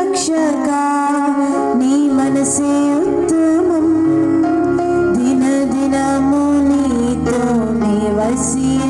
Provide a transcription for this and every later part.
రక్షక. నీ మనసే ఉత్తమం. దిన దినము నీతో నివసింతును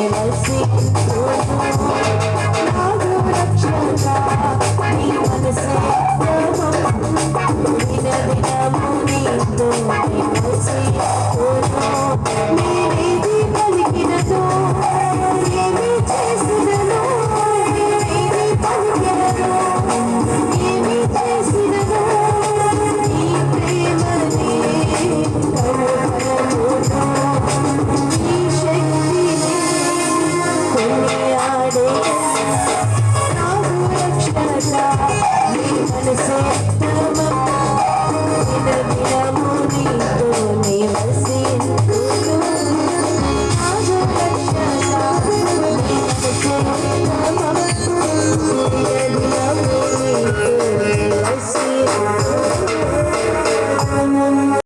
Quero se